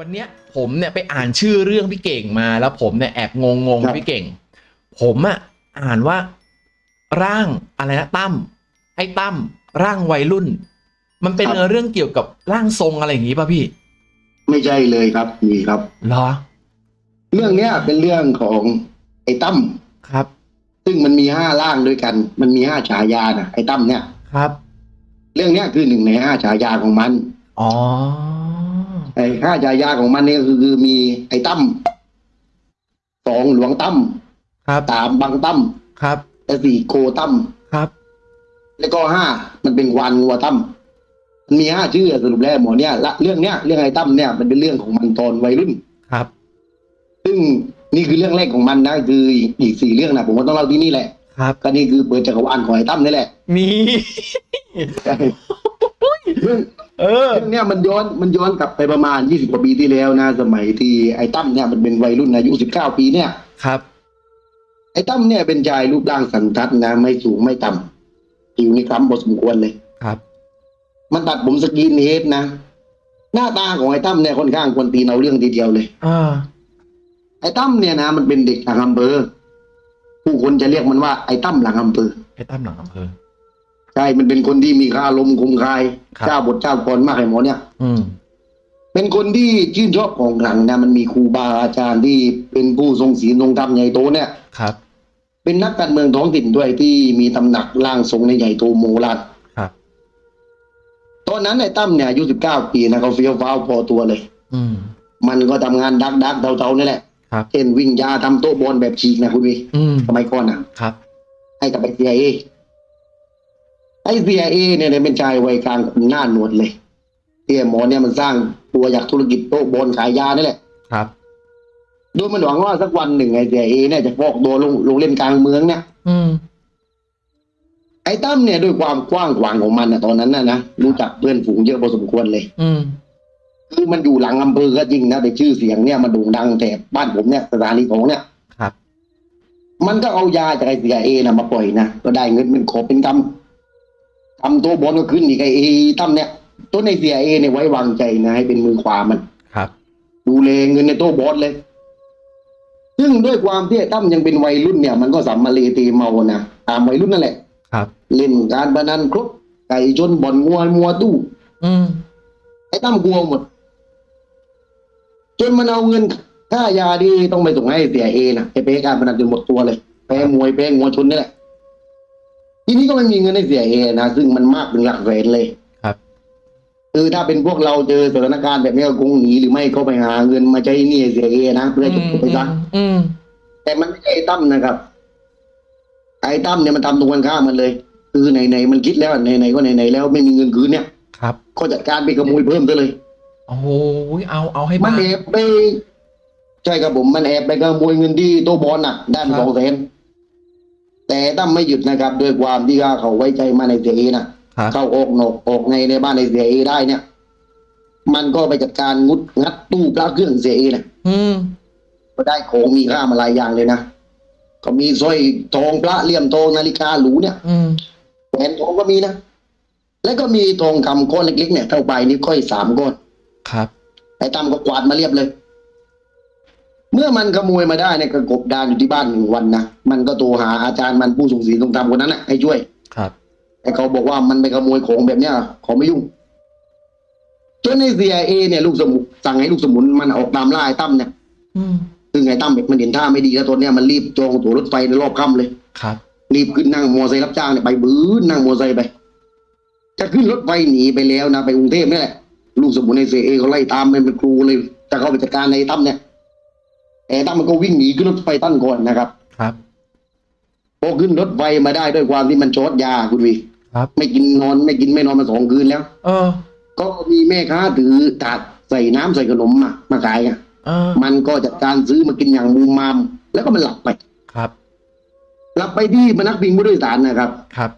วันเนี้ยผมเนี่ยไปอ่านชื่อเรื่องพี่เก่งมาแล้วผมเนี่ยแอบงงงๆครับพี่เก่ง ผมอะอ่านว่าร่างอะไรนะตั้มไอ้ตั้มร่างวัยรุ่น มันเป็นเรื่องเกี่ยวกับร่างทรงอะไรอย่างงี้ป่ะพี่ ไม่ใช่เลยครับนี่ครับเหรอ เรื่องเนี้ยเป็นเรื่องของไอ้ตั้มครับ ซึ่งมันมีห้าร่างด้วยกัน มันมีห้าฉายานะไอ้ตั้มเนี่ยครับ เรื่องเนี้ยคือหนึ่งในห้าฉายาของมัน อ๋อ ไอ้ห้าฉายาของมันเนี่ยคือคือมีไอ้ตั้มสองหลวงตั้มครับสามบังตั้มครับและสี่โกตั้มครับ แล้วก็ห้ามันเป็นควานงัวตั้มมันมีห้าชื่อสรุปแล้วหมอเนี่ยละเรื่องเนี้ยเรื่องไอ้ตั้มเนี่ยมันเป็นเรื่องของมันตอนวัยรุ่นครับ ซึ่งนี่คือเรื่องแรกของมันนะคืออีกสี่เรื่องนะผมก็ต้องเล่าที่นี่แหละ ครับ ก็นี่คือเปิดจักรวาลของไอ้ตั้มนี่แหละ มีเรื่องเออเรื่องเนี้ยมันย้อนมันย้อนกลับไปประมาณยี่สิบกว่าปีที่แล้วนะ สมัยที่ไอ้ตั้มเนี่ยมันเป็นวัยรุ่นอายุสิบเก้าปีเนี่ยครับ ไอ้ตั้มเนี่ยเป็นชายรูปร่างสันทัดนะ ไม่สูงไม่ต่ำผิวนี่คล้ำพอสมควรเลยครับ มันตัดผมสกรีนเฮดนะ หน้าตาของไอ้ตั้มเนี่ยค่อนข้างควรตีนเอาเรื่องทีเดียวเลยอ่าไอ้ตั้มเนี่ยนะ มันเป็นเด็กหลังอำเภอ ผู้คนจะเรียกมันว่าไอ้ตั้มหลังอำเภอไอ้ตั้มหลังอำเภอใช่มันเป็นคนที่มีค่าลมณ์คมคายครับเจ้าบทเจ้ากรมากไอ้หมอเนี่ย อืมเป็นคนที่ชื่นชอบของขลังนะมันมีครูบาอาจารย์ที่เป็นผู้ทรงศีลทรงธรรมใหญ่โตเนี่ยครับ เป็นนักการเมืองท้องถิ่นด้วยที่มีตำหนักร่างทรงในใหญ่โตโมโหลานครับตอนนั้นไอ้ตั้มเนี่ยอายุสิบเก้าปีนะเขาเฟี้ยวฟ้าวพอตัวเลย อืมมันก็ทำงานดักดักๆเทาๆนี่แหละ ครับเช่นวิ่งยาทำโต๊ะบอลแบบฉีกนะคุณวีอืมสมัยก่อนนะครับ ให้กับไอ้เซียเอไอ้เซียเอเนี่ยเป็นชายวัยกลางคนหน้าหนวดเลยที่ไอ้หมอเนี่ยมันสร้างตัวจากธุรกิจโต๊ะบอลขายยานี่แหละครับโดยมันหวังว่าสักวันหนึ่งไอ้เสียเอเนี่ยจะฟอกตัวลงลงเล่นกลางเมืองเนี่ยอืมไอ้ตั้มเนี่ยด้วยความกว้างขวางของมันนะตอนนั้นนะนะรู้จักเพื่อนฝูงเยอะพอสมควรเลย อืม คือมันอยู่หลังอำเภอก็จริงนะแต่ชื่อเสียงเนี่ยมันโด่งดังแต่บ้านผมเนี่ยสถานีของเนี่ยครับ มันก็เอายาจากไอ้เสียเอนะมาปล่อยนะก็ได้เงินเป็นขอบเป็นกำทำตัวบอลก็ขึ้นอีกไอ้ตั้มเนี่ยตัวในเสียเอเนี่ยไว้วางใจนะให้เป็นมือขวามันครับ ดูแลเงินในโต๊ะบอลเลย ซึ่งด้วยความที่ไอ้ตั้มยังเป็นวัยรุ่นเนี่ย มันก็สัมมาเลเตเมานะตามวัยรุ่นนั่นแหละ ครับ เล่นการพนันครบไก่ชนบ่อนงัวมัวตู้อืมไอ้ตั้มกลัวหมด จนมันเอาเงินค่ายาที่ต้องไปส่งให้เสียเอนะไอ้เป้การพนันจนหมดตัวเลยแพ้มวยแพ้งัวชนนี่แหละทีนี้ก็ไม่มีเงินให้เสียเอนะซึ่งมันมากเป็นหลักแสนเลยครับคือถ้าเป็นพวกเราเจอสถานการณ์แบบนี้ก็คงหนีหรือไม่ก็ไปหาเงินมาใช้หนี้ให้เสียเอนะเพื่อจะไปซะอืมแต่มันไม่ใช่ไอ้ตั้มนะครับ ไอ้ตั้มเนี่ยมันทำตรงกันข้ามมันเลย คือไหนๆมันคิดแล้วไหนๆก็ไหนๆแล้วไม่มีเงินคืนเนี่ย ครับ ก็จัดการไปขโมยเพิ่มซะเลย โอ้โหเอาเอาให้มันบ้าแอบไปใช่ครับผมมันแอบไปขโมยเงินที่โต๊ะบอลน่ะได้มาครัสบองแสนแต่ตั้มไม่หยุดนะครับด้วยความที่ว่าเขาไว้ใจมาในเสียเอนะครับเข้าออกนอกออกในในบ้านในเสียเอได้เนี่ย มันก็ไปจัดการงุดงัดตู้พระเครื่องเสียเอนะอืมก็ได้ของมีค่ามาหลายอย่างเลยนะก็มีสร้อยทองพระเลี่ยมทองนาฬิกาหรูเนี่ย อืมแหวนทองก็มีนะ แล้วก็มีทองคำก้อนเล็กๆเนี่ยเท่าใบนิ้วก้อยสามก้อน ครับไอ้ตั้มก็กวาดมาเรียบเลย เมื่อมันขโมยมาได้เนี่ยก็กบดานอยู่ที่บ้านหนึ่งวันนะมันก็โทรหาอาจารย์มันผู้ส่งศีลทรงธรรมคนนั้นนะให้ช่วย ครับแต่เขาบอกว่ามันไปขโมยของแบบเนี้ยขอไม่ยุ่งจนในเซียเอเนี่ยลูกสมุนสั่งให้ลูกสมุนมันออกตามล่าไอ้ตั้มเนี่ยอืมซึ่งไอ้ตั้มมันเห็นท่าไม่ดีแล้วตอนเนี้ยมันรีบจองตั๋วรถไฟในรอบค่ำเลยครับรีบขึ้นนั่งมอไซค์รับจ้างเนี่ยไปบื้อนั่งมอไซค์ไป จะขึ้นรถไฟหนีไปแล้วนะไปกรุงเทพนี่แหละ ลูกสมุนในเซียเอเขาไล่ตามมันเป็นครูเลยจะเข้าไปจัดการในตั้มเนี่ยแต่ตั้มมันก็วิ่งหนีขึ้นรถไฟตั้นก่อนนะครับ ครับพอขึ้นรถไฟมาได้ด้วยความที่มันช็อตยาคุณวีครับ ไม่กินนอนไม่กินไม่นอนมาสองคืนแล้ว เออ ก็มีแม่ค้าถือถาดใส่น้ำใส่ขนมมามาขายอะเออมันก็จัดการซื้อมากินอย่างมูมาม แล้วก็มันหลับไปครับหลับไปที่พนักพิงผู้โดยสารนะครับครับ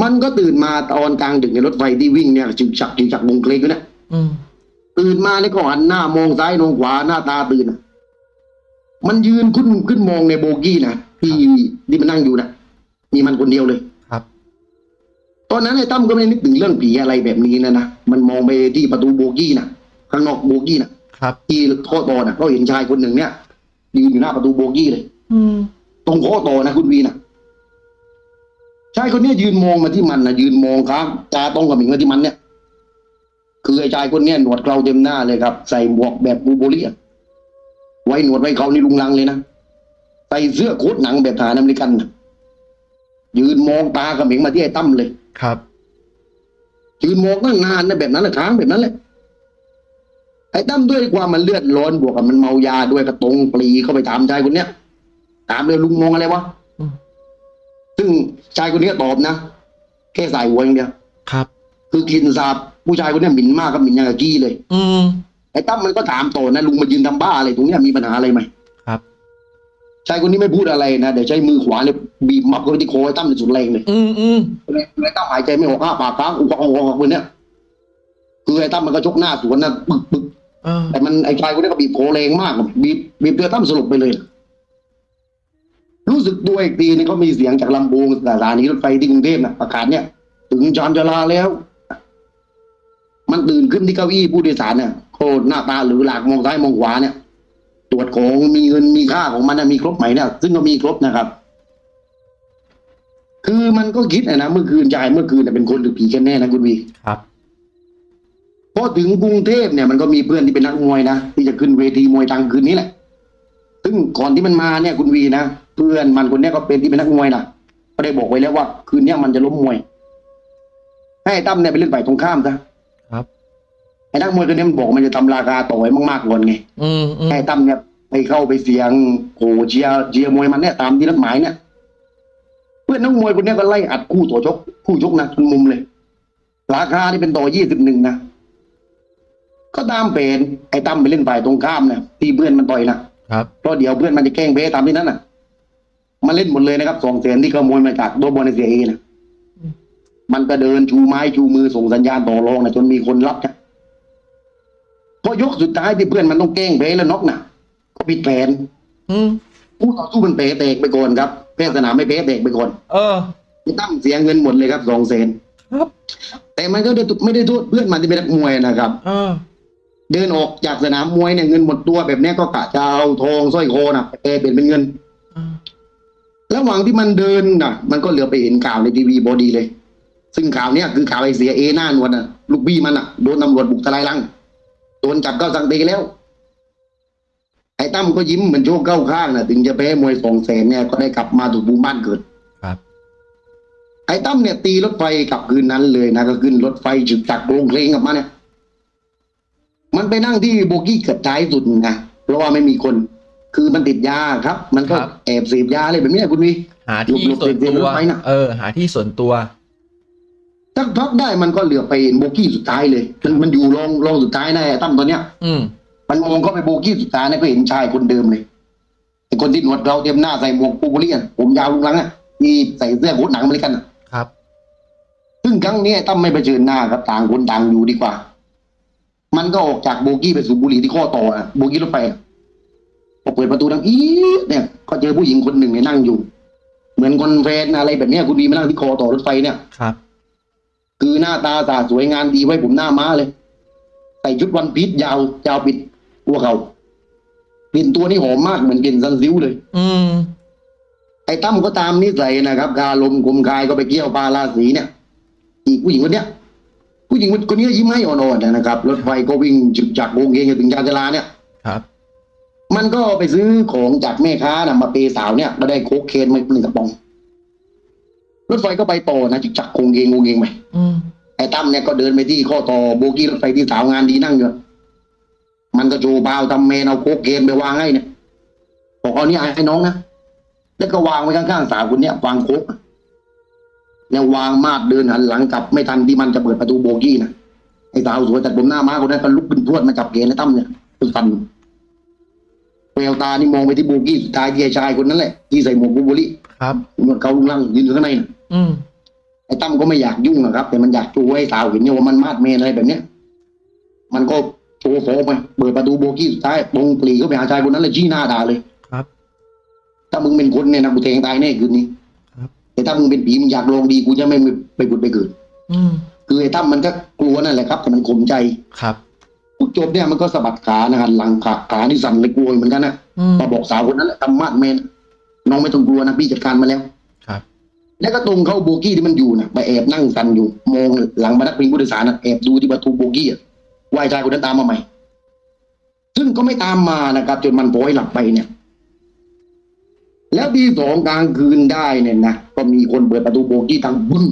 มันก็ตื่นมาตอนกลางดึกในรถไฟที่วิ่งเนี่ยจึกจักจึกจักวงเคลกอยู่เนี่ยอืมตื่นมาเนี่ยก็หันหน้ามองซ้ายมองขวาหน้าตาตื่นอะมันยืนขึ้นขึ้นมองในโบกี้นะที่ที่มันนั่งอยู่นะมีมันคนเดียวเลยครับตอนนั้นไอ้ตั้มก็ไม่ได้นึกถึงเรื่องผีอะไรแบบนี้นะนะมันมองไปที่ประตูโบกี้นะข้างนอกโบกี้น่ะครับที่โค้อต่อน่ะก็เห็นชายคนหนึ่งเนี่ยยืนอยู่หน้าประตูโบกี้เลย อืมตรงโค้อต่อนะคุณวีน่ะ ชายคนเนี้ยยืนมองมาที่มันนะยืนมองครับตาต้องกับหมิงมาที่มันเนี่ย คือไอ้ชายคนเนี้ยหนวดเคราเต็มหน้าเลยครับ ใส่หมวกแบบบูโบลีอะไว้หนวดไว้เขานี่ลุงลังเลยนะใส่เสื้อโค้ทหนังแบบทหารอเมริกันน่ะยืนมองตากับหมิงมาที่ไอ้ตั้มเลยครับ ยืนมองตั้งนานนะแบบนั้นแหละค้างแบบนั้นแหละไอ้ตั้มด้วยความมันเลือดร้อนบวกกับมันเมายาด้วยกระตรงปรีเข้าไปถามชายคนเนี้ยถามเลยลุงมองอะไรวะอืม ซึ่งชายคนเนี้ยตอบนะ แค่สายหัวอย่างเดียวครับ คือกินสาบผู้ชายคนเนี้ยหมิ่นมากกับหมิ่นอย่างกับกี้เลย อืมไอ้ตั้มมันก็ถามต่อนะลุงมายืนทำบ้าอะไรตรงเนี้ยมีปัญหาอะไรไหมครับชายคนนี้ไม่พูดอะไรนะเดี๋ยวใช้มือขวาเนี่ยบีบมับเข้าไปที่โคอไอ้ตั้มในสุดแรงเลยอืมอืมไอ้ตั้มหายใจไม่ออกอ้าปากค้างอุกอักอุกอักอุกอักเลยเนี่ยคือไอ้ตั้มมันก็ชกหน้าสวนนะปึกปึกเออแต่มันไอ้ชายคนนี้ก็บีบโคแรงมากบีบบีบเตือตั้มสลบไปเลย รู้สึกตัวอีกทีนี่ก็มีเสียงจากลำโพงสถานีรถไฟที่กรุงเทพนะประกาศเนี่ยถึงจานจราแล้ว มันตื่นขึ้นที่เก้าอี้ผู้โดยสารเนี่ยโคตรหน้าตาหรือหลากมองซ้ายมองขวาเนี่ยตรวจของมีเงินมีค่าของมันนะมีครบไหมเนี่ยซึ่งก็มีครบนะครับ คือมันก็คิดนะนะเมื่อคืนชายเมื่อคืนน่ะเป็นคนหรือผีกันแน่นะคุณวีครับพอถึงกรุงเทพเนี่ยมันก็มีเพื่อนที่เป็นนักมวยนะที่จะขึ้นเวทีมวยทางคืนนี้แหละ ซึ่งก่อนที่มันมาเนี่ยคุณวีนะ เพื่อนมันคนเนี้ยก็เป็นที่เป็นนักมวยนะก็ได้บอกไว้แล้วว่า คืนเนี้ยมันจะล้มมวย ให้ไอ้ตั้มเนี่ยไปเล่นฝ่ายตรงข้ามซะครับไอ้นักมวยคนนี้มันบอกมันจะทำราคาต่อไว้มากๆก่อนไงอืมอืมให้ไอ้ตั้มเนี่ยไปเข้าไปเสียงโหเชียร์เชียร์มวยมันเนี่ยตามที่นัดหมายเนี่ย เพื่อนนักมวยคนเนี้ยก็ไล่อัดคู่ต่อชกคู่ชกนะจนมุมเลย ราคาที่เป็นต่อยี่สิบหนึ่งนะก็ตามเป็นไอ้ตั้มไปเล่นฝ่ายตรงข้ามนะที่เพื่อนมันต่อยนะครับเพราะเดี๋ยวเพื่อนมันจะแกล้งเพ้ตามที่นั้นน่ะ มาเล่นหมดเลยนะครับสองแสนที่ขโมยมาจากโดบอลในเสียเอนะมันก็เดินชูไม้ชูมือส่งสัญญาณต่อรองนะจนมีคนรับนะพอยกสุดท้ายที่เพื่อนมันต้องแกล้งเพ้แล้วน็อกนะก็ผิดแผนอืมผู้ต่อสู้มันเป๋แตกไปก่อนครับแพ้สนามไม่เป๋แตกไปก่อนเออไอ้ตั้มเสียเงินหมดเลยครับสองแสนครับแต่มันก็ไม่ได้โทษเพื่อนมันที่เป็นนักมวยนะครับเออเดินออกจากสนามมวยเนี่ยเงินหมดตัวแบบเนี้ยก็กะจะเอาทองสร้อยคอนะแปลเปลี่ยนเป็นเงินเออ ระหว่างที่มันเดินน่ะมันก็เหลือไปเห็นข่าวในทีวีบอดีเลย ซึ่งข่าวเนี้ยคือข่าวไอเสียเอหน้านวลน่ะลูกบี้มันน่ะโดนตำรวจบุกทลายลังโดนจับเข้าสังเตแล้ว ไอ้ตั้มก็ยิ้มเหมือนโชคเข้าข้างน่ะถึงจะแพ้มวยสองแสนเนี่ยก็ได้กลับมาถูกบูมบ้านเกิดครับ ไอ้ตั้มเนี่ยตีรถไฟกลับคืนนั้นเลยนะก็ขึ้นรถไฟจึกจากโรงเพลงกลับมาเนี่ย มันไปนั่งที่โบกี้เกิดท้ายสุดนะเพราะว่าไม่มีคน คือมันติดยาครับ มันก็ครับ แอบเสพยาอะไรแบบเนี้ยคุณวี หาที่หลบๆส่วนเรียนตัวๆไปน่ะเออ หาที่ส่วนตัว สักพักได้มันก็เหลือไปเห็นโบกี้สุดท้ายเลย มันมันอยู่รองรองสุดท้ายนะไอ้ตั้มตอนเนี้ย อืม มันมองเข้าไปโบกี้สุดท้ายนะก็เห็นชายคนเดิมเลยไอ้คนที่หนวดเราเตรียมหน้าใส่หมวกปูบุรีอะผมยาวลุงลังอะที่ใส่เสื้อโค้ทหนังอเมริกันอะครับ ซึ่งครั้งนี้ไอ้ตั้มไม่เผชิญหน้าครับต่างคนต่างอยู่ดีกว่า มันก็ออกจากโบกี้ไปสูบบุหรี่ที่ข้อต่ออะโบกี้รถไฟอะ พอเปิดประตูดังอี๊ดเนี่ยก็เจอผู้หญิงคนหนึ่งเนี่ยนั่งอยู่ เหมือนคนแฟนอะไรแบบเนี้ยคุณดีมานั่งที่ข้อต่อรถไฟเนี่ยครับ คือหน้าตาสาสวยงานดีไว้ผมหน้าม้าเลยใส่ชุด one piece ยาวยาวปิดตัวเขากลิ่นตัวนี้หอมมากเหมือนกลิ่น Sunsilk เลย อืมไอ้ตั้มก็ตามนิสัยนะครับกาลมกลมกายก็ไปเกี้ยวพาราสีเนี่ย อีกผู้หญิงคนเนี้ยผู้หญิงคนนี้ยิ้มให้อ่อนๆนะครับรถไฟก็วิ่งจุกจักวงเองจนถึงยานจราเนี่ยครับ มันก็ไปซื้อของจากแม่ค้านะมาเปสาวเนี่ยมาได้โคกเคนมาหนึ่งกระป๋องรถไฟก็ไปต่อนะจุกจักคงเองงงเองไปไอ้ตั้มเนี่ยก็เดินไปที่ข้อต่อโบกี้รถไฟที่สาวงานดีนั่งอยู่มันก็โชว์บาวทำเมนเอาโคกเคนไปวางให้เนี่ยบอกเอานี่ให้น้องนะแล้วก็วางไว้ข้างๆสาวคนเนี้ยวางโคกแล้ววางมาดเดินหันหลังกลับไม่ทันที่มันจะเปิดประตูโบกี้นะไอ้สาวสวยตัดผมหน้าม้าคนนั้นก็ลุกขึ้นพรวดมาจับเกณฑ์ไอ้ตั้มเนี่ยตึฟัน แววตานี่มองไปที่โบกี้สุดท้ายที่ไอ้ชายคนนั้นแหละที่ใส่หมวกบูโบลี่ครับหนวดเขาลุงลังยืนอยู่ข้างในน่ะอืมไอ้ตั้มก็ไม่อยากยุ่งนะครับ แต่มันอยากจูให้สาวเห็นเนี่ยว่ามันมาดเมนอะไรแบบเนี้ยมันก็โชว์โฟมไปเปิดประตูโบกี้สุดท้ายตรงปรีเข้าไปหาชายคนนั้นเลยชี้หน้าด่าเลยครับ ถ้ามึงเป็นคนเนี่ยนะกูแทงตายแน่คืนนี้ครับ แต่ถ้ามึงเป็นผีมึงอยากลองดีกูจะไม่ไปผุดไปเกิด อืมคือไอ้ตั้มมันก็กลัวนั่นแหละครับ แต่มันข่มใจ ครับพูด จบเนี่ยมันก็สะบัดขานะฮะหลังขาขานี่สั่นเลยกลัวเหมือนกันนะอืมมาบอกสาวคนนั้นแหละทำมาดแมนน้องไม่ต้องกลัวนะพี่จัดการมาแล้วครับ แล้วก็ตรงเข้าโบกี้ที่มันอยู่นะไปแอบนั่งสั่นอยู่มองหลังบรรทัดพิงผู้โดยสารนะแอบดูที่ประตูโบกี้อะวายชายคนนั้นตามมาใหม่ ซึ่งก็ไม่ตามมานะครับ จนมันโผล่ให้หลับไปเนี่ย แล้วที่สองกลางคืนได้เนี่ยนะก็มีคนเปิดประตูโบกี้ทางบึ้ง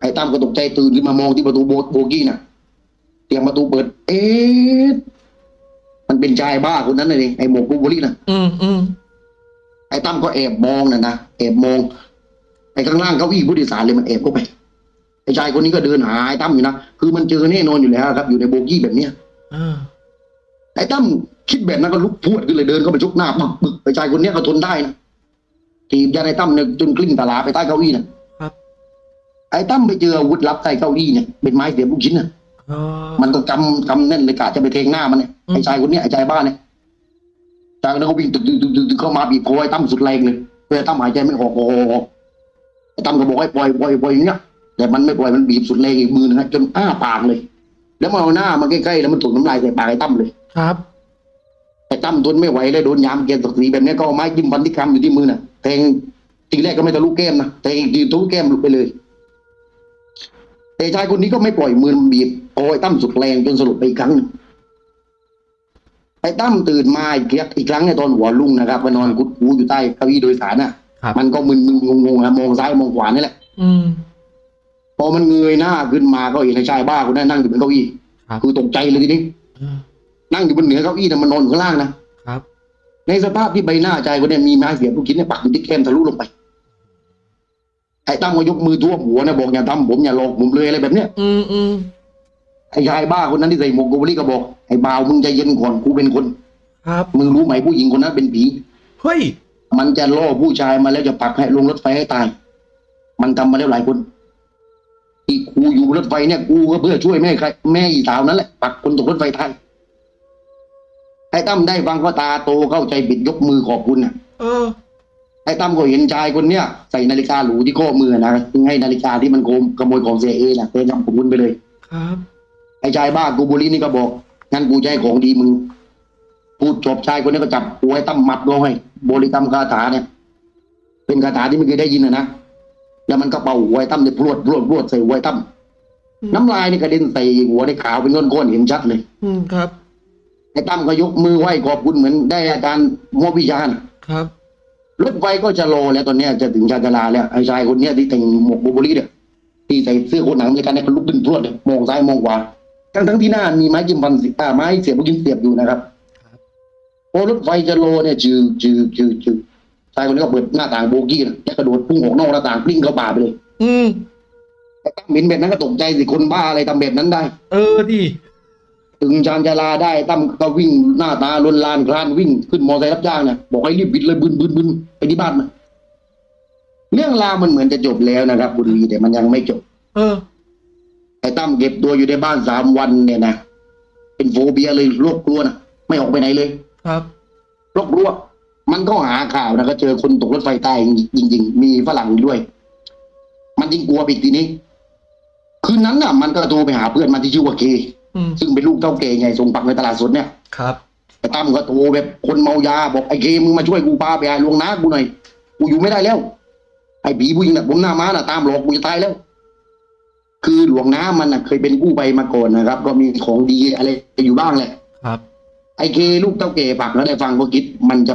ไอ้ตั้มก็ตกใจตื่นขึ้นมามองที่ประตูโบโบกี้น่ะ เสียงประตูเปิด เอ๊ะมันเป็นชายบ้าคนนั้นเลยไอ้หมวกบูเบอรี่น่ะอืมอืมไอ้ตั้มก็แอบมองนะนะแอบมองไอ้ข้างล่างเก้าอี้ผู้โดยสารเลยมันแอบเข้าไปไอ้ชายคนนี้ก็เดินหาไอ้ตั้มอยู่นะคือมันเจอแน่นอนอยู่แล้วครับ อยู่ในโบกี้แบบเนี้ยอ่าไอ้ตั้มคิดแบบนั้นก็ลุกพรวดขึ้นเลยเดินเข้าไปชกหน้าปึกปึกไอ้ชายคนเนี้ยก็ทนได้นะถีบยันไอ้ตั้มเนี่ยจนกลิ้งตลาไปใต้เก้าอี้นะครับไอ้ตั้มไปเจออาวุธลับใต้เก้าอี้เนี่ยเป็นไม้เสียบลูกชิ้นน่ะ อ๋อมันก็กำกำแน่นเลยกะจะไปเทงหน้ามันเนี่ยอืมไอ้ชายคนเนี้ยไอ้ชายบ้านเนี่ยจากนั้นเขาวิ่งตึกตึกตึกตึกตึกเข้ามาบีบคอไอ้ตั้มสุดแรงเลยเพื่อไอ้ตั้มหายใจไม่ออกโอ้โหไอ้ตั้มก็บอกให้ปล่อยปล่อยปล่อยอย่างเงี้ยแต่มันไม่ปล่อยมันบีบสุดแรงอีกมือนึงฮะจนอ้าปากเลย แล้วมันเอาหน้ามาใกล้ๆแล้วมันถูกน้ำลายใส่ปากไอ้ตั้มเลยครับไอ้ตั้มทนไม่ไหวเลยโดนยามเกียร์ศักดิ์ศรีแบบนี้ก็เอาไม้จิ้มฟันที่คำอยู่ที่มือน่ะแทงทีแรกก็ไม่ทะลุแก้มนะแทงอีกทีทะลุแก้มหลุดไปเลย แต่ชายคนนี้ก็ไม่ปล่อยมือมันบีบโอ้ยตั้มสุดแรงจนสลบไปอีกครั้งหนึ่งไอ้ตั้มตื่นมาอีกครั้งอีกครั้งในยตอนหัวรุ่งนะครับไปนอนกุดหูอยู่ใต้เก้าอี้โดยสารน่ะครับมันก็มึนมึนงงงๆนะมองซ้ายมองขวานี่แหละ อืมพอมันเงยหน้าขึ้นมาก็เห็นไอ้ชายบ้าคนนั้นนั่งอยู่บนเก้าอี้ครับคือตกใจเลยทีนี้อ่านั่งอยู่บนเหนือเก้าอี้นะมันนอนอยู่ข้างล่างนะครับ ในสภาพที่ใบหน้าชายคนเนี้มีไม้เสียบลูกชิ้นเนี่ยปักอยู่ที่แก้มทะลุลงไป ไอ้ตั้มก็ยกมือท่วมหัวนะบอกอย่าทำผมอย่าหลอกผมเลยอะไรแบบเนี้ยอืมอืมไอ้ชายบ้าคนนั้นที่ใส่หมวกโกเบอรี่ก็บอกไอ้บ่าวมึงใจเย็นก่อนกูเป็นคนครับมึงรู้ไหมผู้หญิงคนนั้นเป็นผีเฮ้ยมันจะล่อผู้ชายมาแล้วจะปักให้ลงรถไฟให้ตาย มันทำมาแล้วหลายคนที่กูอยู่บนรถไฟเนี่ยกูก็เพื่อช่วยแม่ใครแม่อีสาวนั่นแหละปักคนตกรถไฟตายไอ้ตั้มได้ฟังก็ตาโตเข้าใจบิดยกมือขอบคุณน่ะเออ ไอ้ตั้มก็เห็นชายคนเนี้ยใส่นาฬิกาหรูที่ข้อมือนะซึ่งให้นาฬิกาที่มันโกงขโมยของเสียเอน่ะเต็นำผมคุณไปเลย ครับ ไอ้ชายบ้ากูบุรีนี่ก็บอกงั้นกูจะให้ของดีมึงพูดจบชายคนนี้ก็จับหัวไอ้ตั้มมัดลงให้บริกรรมคาถาเนี่ย เป็นคาถาที่ไม่เคยได้ยินนะนะแล้วมันก็เป่าหัวไอ้ตั้มเนี่ยพรวดพรวดพรวดใส่หัวไอ้ตั้มอืมน้ำลายนี่กระเด็นใส่หัวในขาวเป็นก้อนๆเห็นชัดเลย อืมครับไอ้ตั้มก็ยกมือไหว้ขอบคุณเหมือนได้อาจารย์มอบวิชาน่ะครับ รถไฟก็จะรอแล้วตอนเนี้ยจะถึงชาญชาลาแล้วไอ้ชายคนเนี้ยที่แต่งหมวกโบโบลี่เนี่ยที่ใส่เสื้อโคนหนังอเมริกันเนี่ยก็ลุกขึ้นพรวดเลยมองซ้ายมองขวาทั้งทั้งๆที่หน้ามีไม้จิ้มฟันสีอ่าไม้เสียบลูกชิ้นเสียบอยู่นะครับครับพอรถไฟจะรอเนี่ยจืดจืดจืดจืดชายคนนี้ก็เปิดหน้าต่างโบกี้นะแล้วกระโดดพุ่งออกนอกหน้าต่างกลิ้งเข้าป่าไปเลย อืมไอ้ตั้มเห็นแบบนั้นก็ตกใจสิคนบ้าอะไรทำแบบนั้นได้ เออดิ ถึงชานชาลาได้ตั้มก็วิ่งหน้าตาลวนลานคลานวิ่งขึ้นมอเตอร์ไซค์รับจ้างเนี่ยบอกให้รีบบิดเลยบึนบึนบึนไปที่บ้านมันเรื่องราวมันเหมือนจะจบแล้วนะครับ บุรีแต่มันยังไม่จบ เออ ไอ้ตั้มเก็บตัวอยู่ในบ้านสามวันเนี่ยนะเป็นโฟเบียเลยโรคกลัวนะไม่ออกไปไหนเลย ครับโรคกลัวมันก็หาข่าวนะก็เจอคนตกรถไฟตายจริง ๆ มีฝรั่งอยู่ด้วย มันยิ่งกลัวไปอีกทีนี้ คืนนั้นน่ะ มันก็โทรไปหาเพื่อนมันที่ชื่อว่าเคอืม ซึ่งเป็นลูกเจ้าเกใหญ่ส่งปักในตลาดสดเนี่ย ครับไอ้ตั้มก็โทรแบบคนเมายาบอกไอ้เคมึงมาช่วยกูพาไปหาหลวงนากูหน่อย กูอยู่ไม่ได้แล้ว ไอ้ผีผู้หญิงน่ะผมหน้าม้าน่ะตามหลอกกูจะตายแล้ว คือหลวงน้ามันน่ะ เคยเป็นกู้ภัยมาก่อนนะครับ ก็มีของดีอะไรอยู่บ้างแหละ ครับ ไอ้เคลูกเต้าเก๋ปักแล้วได้ฟังก็คิด มันจะ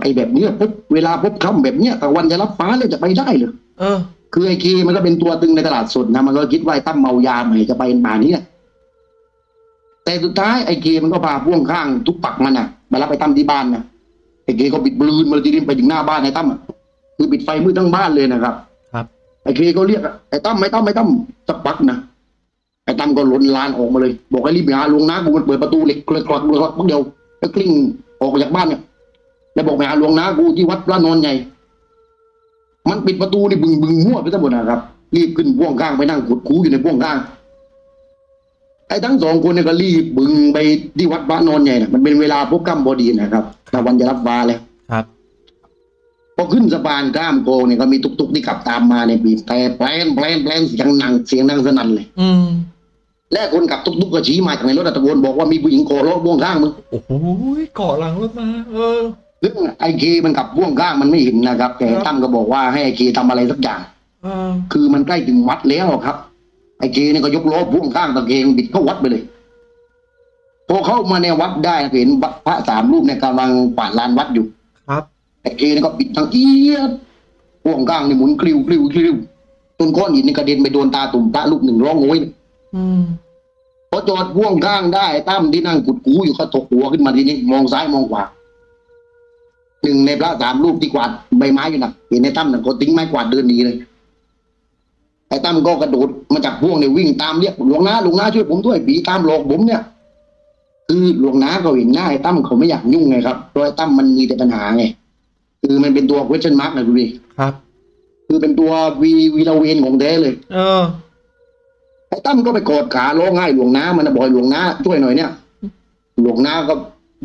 ไอ้แบบเนี้ยปุ๊บเวลาปุ๊บค่ำแบบเนี้ยตะวันจะรับฟ้าแล้วจะไปได้เหรอเออ คือไอ้เคมันก็เป็นตัวตึงในตลาดสดนะมันก็คิดว่าไอ้ตั้มเมายาใหม่จะไปป่านนี้น่ะ แต่สุดท้ายไอ้เคมันก็พาพ่วงข้างทุกปักมันน่ะมารับไอ้ตั้มที่บ้านนะไอ้เคก็ปิดบลูนมาทีนี้ไปถึงหน้าบ้านไอ้ตั้มอะคือปิดไฟมืดทั้งบ้านเลยนะครับ ครับ ไอ้เคก็เรียกอะไอ้ตั้มไอ้ตั้มไอ้ตั้มสักพักนะไอ้ตั้มก็ล้นลานออกมาเลย บอกให้รีบไปหาหลวงนากูมันเปิดประตูเหล็กกรกกรกกรกเดียวแล้วกลิ้งออกจากบ้านเนี่ยแล้วบอกไปหาหลวงนากูที่วัดพระนอนใหญ่ มันปิดประตูนี่บึงบึงมั่วไปทั้งหมดนะครับ รีบขึ้นพ่วงข้างไปนั่งขุดคูอยู่ในพ่วงข้าง ไอ้ทั้งสองคนเนี่ยก็รีบบึงไปที่วัดพระนอนใหญ่นะมันเป็นเวลาพบค่ำพอดีนะครับตะวันจะรับฟ้าแล้วครับพอขึ้นสะพานข้ามโกงเนี่ยก็มีตุกๆที่ขับตามมาเนี่ยบีบแต่แปลนแปลนแปลนเสียงหนังเสียงดังสนั่นเลย อืมและคนขับตุ๊กๆก็ชี้มาจากในรถอะตะโกนบอกว่ามีผู้หญิงโกรถพ่วงข้างมึงโอ้โหเกาะหลังรถมา เออซึ่งไอ้เคมันขับพ่วงข้างมันไม่เห็นนะครับ แต่ครับตั้มก็บอกว่าให้ไอ้เคทำอะไรสักอย่างเออคือมันใกล้ถึงวัดแล้วครับ ไอ้เคเนี่ยก็ยกล้อพ่วงข้างตะเกงบิดเข้าวัดไปเลย พอเข้ามาในวัดได้เห็นพระสามรูปเนี่ยกำลังกวาดลานวัดอยู่ ครับไอ้เคนี่ก็บิดทางเอียดพ่วงข้างนี่หมุนกลิวกลิวกลิวจนก้อนหินนี่กระเด็นไปโดนตาตุ่มพระรูปหนึ่งร้องโอยอืมพอจอดพ่วงข้างได้ตั้มที่นั่งกุดกูอยู่ก็ตกหัวขึ้นมาทีนี้มองซ้ายมองขวาหนึ่งในพระสามรูปที่กวาดใบไม้อยู่นะเห็นไอ้ตั้มน่ะก็ทิ้งไม้กวาดเดินหนีเลย ไอ้ตั้มก็กระโดดมาจากพ่วงเนี่ยวิ่งตามเรียกหลวงนาหลวงนาช่วยผมด้วยผีตามหลอกผมเนี่ย คือหลวงนาก็เห็นหน้าไอ้ตั้มเขาไม่อยากยุ่งไงครับเพราะไอ้ตั้มมันมีแต่ปัญหาไงคือมันเป็นตัว question mark นะดูดิครับ คือเป็นตัววีวีระเวนของแท้เลย เออไอ้ตั้มก็ไปกอดขาร้องไห้หลวงน้ามันนะบอกให้หลวงน้าช่วยหน่อยเนี่ย หลวงน้าก็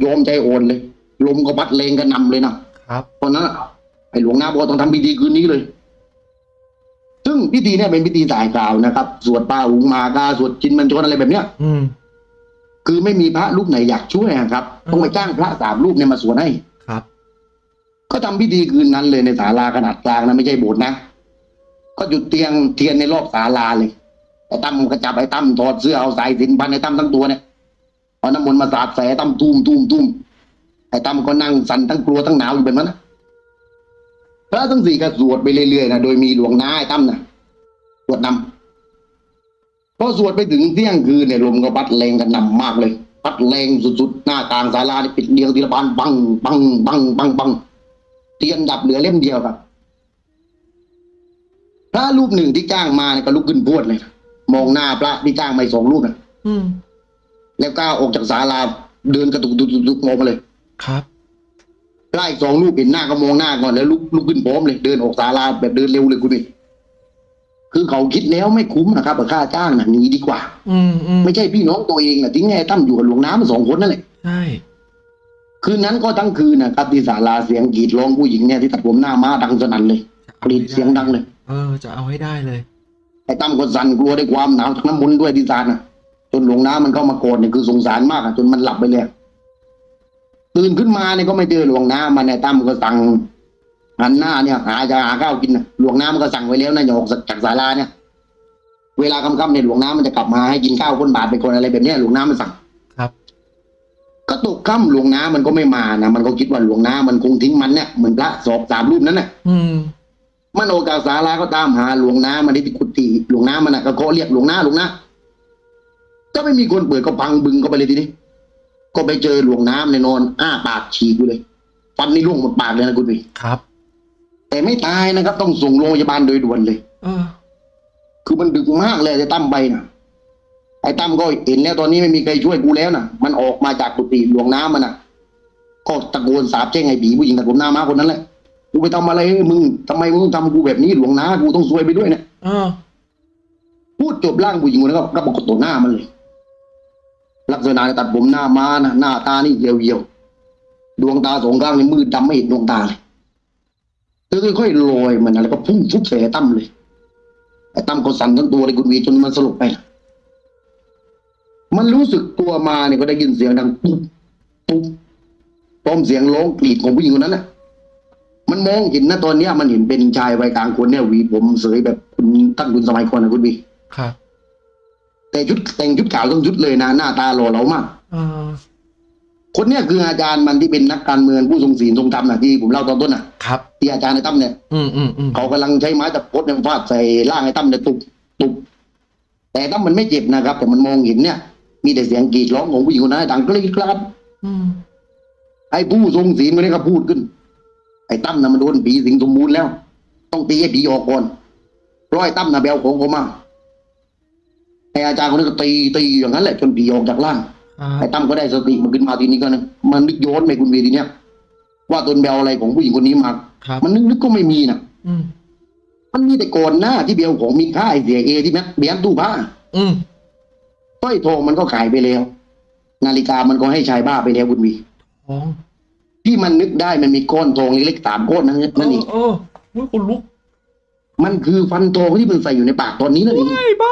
ยอมใจโอนเลยลมก็พัดแรงกันนำเลยนะครับ ตอนนั้นน่ะไอ้หลวงน้าบอกว่าต้องทำพิธีคืนนี้เลยซึ่ งพิธีเนี่ยเป็นพิธีสายกล่าวนะครับ สวดปาหุงมากาสวดจินมันชนอะไรแบบเนี้ยอืมคือไม่มีพระรูปไหนอยากช่วยอะครับต้องไปจ้างพระสามรูปเนี่ยมาสวดให้ครับ ก็ทำพิธีคืนนั้นเลยในศาลาขนาดกลางนะไม่ใช่โบสถ์นะก็จุดเตียงเทียนในรอบศาลาเลยไอ้ตั้มก็จับไอ้ตั้มถอดเสื้อเอาสายสิญจน์พันไอ้ตั้มทั้งตัวเนี่ยเอาน้ำมนต์มาสาดใส่ไอ้ตั้มตุ้มตุ้มตุ้มไอ้ตั้มก็นั่งสั่นทั้งกลัวทั้งหนาวอยู่แบบนั้นนะพ ระทั้งสี่ก็สวดไปเรื่อยๆนะโดยมีหลวงน้าไอ้ตั้มนะสวดนำพอสวดไปถึงเที่ยงคืนเนี่ยลมก็พัดแรงกระหน่ำมากเลย พัดแรงสุดๆ หน้าต่างศาลาเนี่ยปิดเดียวทีละบานปังปังปังปังปังเทียนดับเหลือเล่มเดียวครับพระรูปหนึ่งที่จ้างมาเนี่ยก็ลุกขึ้นพรวดเลยมองหน้าพระที่จ้างมาอีกสองรูปนะอืมแล้วก้าวออกจากศาลาเดินกระตุกตุกตุกตุกออกมาเลยครับ พระอีกสองรูปเห็นหน้าก็มองหน้าก่อนแล้วลุกลุกขึ้นพร้อมเลยเดินออกศาลาแบบเดินเร็วเลยคุณดิคือเขาคิดแล้วไม่คุ้มนะครับกับค่าจ้างนะหนีดีกว่าอืมอืมไม่ใช่พี่น้องตัวเองนะทิ้งให้ตั้มอยู่กับหลวงน้ำมาสองคนนั่นแหละใช่คืนนั้นก็ทั้งคืนนะครับที่ศาลาเสียงกรีดร้องผู้หญิงเนี่ยที่ตัดผมหน้าม้าดังสนั่นเลยกรีดเสียงดังเลย เออ จะเอาให้ได้เลยไอ้ตั้มก็สั่นกลัวด้วยความหนาวจากน้ำมนต์ด้วยที่ซานอะ จนหลวงน้ำมันเข้ามาโกรธเนี่ยคือสงสารมากอะจนมันหลับไปเลย ตื่นขึ้นมาเนี่ยก็ไม่เจอหลวงน้ำมันไอ้ตั้มก็สั่งหันหน้าเนี่ยหาจะหาข้าวกินน่ะหลวงน้ำมันก็สั่งไว้แล้วนะอย่าออกจากศาลาเนี่ย เวลาค่ำๆเนี่ยหลวงน้ำมันจะกลับมาให้กินข้าวคนบาทเป็นคนอะไรแบบเนี้ยหลวงน้ำมันสั่งครับ ก็ตกค่ำหลวงน้ำมันก็ไม่มานะมันก็คิดว่าหลวงน้ำมันคงทิ้งมันเนี่ยเหมือนพระสอบสามรูปนั้นน่ะ อืมมันออกจากศาลาก็ตามหาหลวงน้ามาที่กุฏิหลวงน้ามันน่ะก็เคาะเรียกหลวงน้าหลวงน้าก็ไม่มีคนเปิดก็พังบึงก็ไปเลยทีนี้ ก็ไปเจอหลวงน้ำในยนอน อ้าปากฉีกอยู่เลยฟันนี่ร่วงหมดปากเลยนะคุณพี่ครับ แต่ไม่ตายนะครับ ต้องส่งโรงพยาบาลโดยด่วนเลยเออคือมันดึกมากเลยไอ้ตั้มไปนะไอ้ตั้มก็เห็นแล้วตอนนี้ไม่มีใครช่วยกูแล้วนะมันออกมาจากกุฏิหลวงน้ำมันนะก็ตะโกนสาบแช่งไอ้ผีผู้หญิงตัดผมหน้าม้าคนนั้นแหละกูไปทำอะไรให้มึงทำไมมึงต้องทำกูแบบนี้หลวงน้ากูต้องซวยไปด้วยเนี่ยเออพูดจบร่างผู้หญิงคนนั้นก็ก็ปรากฏต่อหน้ามันเลย ลักษณะตัดผมหน้าม้านะหน้าตานี่เยียวๆดวงตาสองข้างนี่มืดดำไม่เห็นดวงตาเลยเธอค่อยๆลอยมันอะไรก็พุ่งฟุบใส่ตั้มเลยไอ้ตั้มก็สั่นทั้งตัวเลยคุณวีจนมันสลบไปมันรู้สึกตัวมาเนี่ยก็ได้ยินเสียงดังปุ๊บปุ๊บพร้อมเสียงร้องกรีดของผู้หญิงคนนั้นน่ะมันมองเห็นนะตอนเนี้ยมันเห็นเป็นชายวัยกลางคนเนี่ยวีผมเสยแบบคุณตั้งคุณสมัยก่อนนะคุณวีครับ แต่ชุดแต่งชุดขาวทั้งชุดเลยนะหน้าตาหล่อเหลามากเออคนเนี้ยคืออาจารย์มันที่เป็นนักการเมืองผู้ทรงศีลทรงธรรมนะที่ผมเล่าตอนต้นน่ะครับที่อาจารย์ในตั้มเนี่ยอืมอืมอืมเขากำลังใช้ไม้ตะพดเนี่ยฟาดใส่ร่างไอ้ตั้มเนี่ยตุบตุบแต่ตั้มมันไม่เจ็บนะครับ แต่มันมองเห็นเนี่ย มีแต่เสียงกรีดร้องของผู้หญิงคนนั้นดังกรีดกราดอืมไอ้ผู้ทรงศีลคนนี้ก็พูดขึ้น ไอ้ตั้มน่ะมันโดนผีสิงสมบูรณ์แล้ว ต้องตีให้ผีออกก่อนเพราะไอ้ตั้มน่ะแบลของเขามา ไอ้อาจารย์คนนี้ก็ตีตีอย่างนั้นแหละจนผีออกจากร่างอ่าไอ้ตั้มก็ได้สติมันขึ้นมาทีนี้ก็นะมันนึกย้อนไปคุณเวียทีเนี้ยว่าตนเบลอะไรของผู้หญิงคนนี้มาครับมันนึกนึกก็ไม่มีนะอืมมันมีแต่ก่อนหน้าที่เบลของมีค่าไอเสียเอที่แม็กเบียนตู้ผ้าอืมสร้อยทองมันก็ขายไปแล้ว นาฬิกามันก็ให้ชายบ้าไปแล้วคุณวีทองที่มันนึกได้มันมีก้อนทองเล็กๆสามก้อนนั่นนั่นเองเออเออคุณลุก มันคือฟันทองที่มันใส่อยู่ในปากตอนนี้นั่นเองไอ้บ้า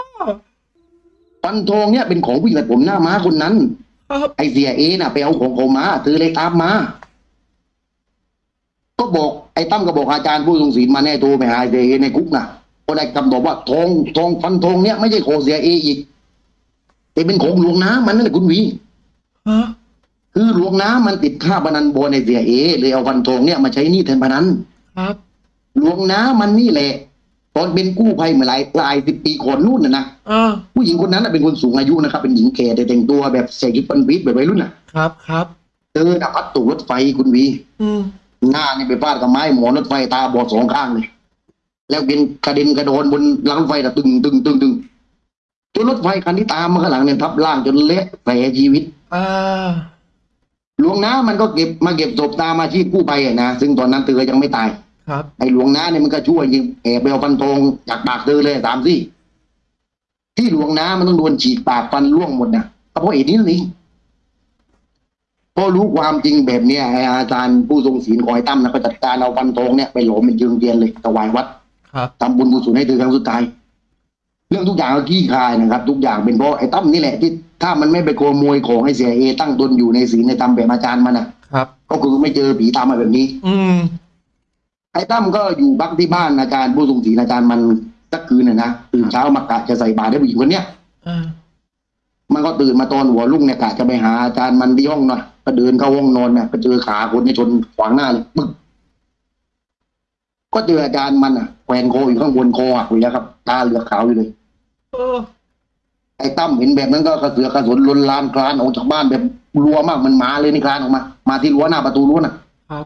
ฟันทองเนี่ยเป็นของผู้หญิงตัดผมหน้าม้าคนนั้นครับไอเสียเอน่ะไปเอาของเขามาเธอเลยตามมา ก็บอกไอ้ตั้มก็บอกอาจารย์ผู้ทรงศีลมาแน่โทรไปหาเสียเอในคุกนะก็ได้คำตอบว่าทองทองฟันทองเนี่ยไม่ใช่ของเสียเออีกแต่เป็นของหลวงน้ำมันนั่นแหละคุณหวีฮะคือหลวงน้ำมันติดค่าพนันบอลในเสียเอเลยเอาฟันทองเนี่ยมาใช้หนี้แทนพนันครับหลวงน้ำมันนี่แหละ ตอนเป็นกู้ภัยเมื่อหลายหลายสิบปีก่อนนู่นน่ะนะอ่าผู้หญิงคนนั้นน่ะเป็นคนสูงอายุนะครับ เป็นหญิงแก่แต่แต่งตัวแบบใส่ชุดปันวิทแบบวัยรุ่นน่ะครับครับเธอน่ะพัดตกรถไฟคุณวี อืมหน้านี่ไปฟาดกับไม้หมอนรถไฟตาบอดสองข้างเลย แล้วเป็นกระเด็นกระโดนบนรางรถไฟน่ะตึงตึงตึงตึงจนรถไฟคันที่ตามมาข้างหลังเนี่ยทับล่างจนเละแผลชีวิตอ่าหลวงน้ามันก็เก็บมาเก็บศพตามอาชีพกู้ภัยอะนะซึ่งตอนนั้นเธอยังไม่ตาย ครับไอ้หลวงน้าเนี่ยมันก็ช่วยยิงแอบไปเอาฟันทองจากปากเธอเลยสามซี่ ที่หลวงน้ามันต้องโดนฉีกปากฟันร่วงหมดนะก็เพราะเหตุนี้นี่นเองพอรู้ความจริงแบบเนี้ยไอ้อาจารย์ผู้ทรงศีลคอยตั้มนะก็จัดการเอาฟันทองเนี่ยไปหลอมเป็นยืงเทียนเลยถวายวัดครับทำบุญกุศลให้เธอครั้งสุดท้าย เรื่องทุกอย่างก็ขี้คายนะครับ ทุกอย่างเป็นเพราะไอ้ตั้มนี่แหละที่ถ้ามันไม่ไปขโมยของไอ้เสียเอตั้งตนอยู่ในศีลในธรรมแบบอาจารย์มันนะครับ ก็คือไม่เจอผีตามมาแบบนี้ อืม ไอ้ตั้มก็อยู่บักที่บ้านอาจารย์ผู้ทรงศีลอาจารย์มันสักคืนน่ะนะตื่นเช้ามากะจะใส่บาตรให้ผู้หญิงคนเนี้ยอ่ามันก็ตื่นมาตอนหัวรุ่งเนี่ยกะจะไปหาอาจารย์มันที่ห้องหน่อยก็เดินเข้าห้องนอนเนี่ยก็เจอขาคนเนี่ยชนขวางหน้าเลยปึ๊กก็เจออาจารย์มันอะแขวนคออยู่ข้างบนคอหักอยู่แล้วครับตาเหลือกขาวอยู่เลยเออไอ้ตั้มเห็นแบบนั้นก็กระเสือกกระสนลนลานคลานออกจากบ้านแบบรัวมากมันมาเลยนี่คลานออกมา มาที่รั้วหน้าประตูรั้วน่ะ ครับ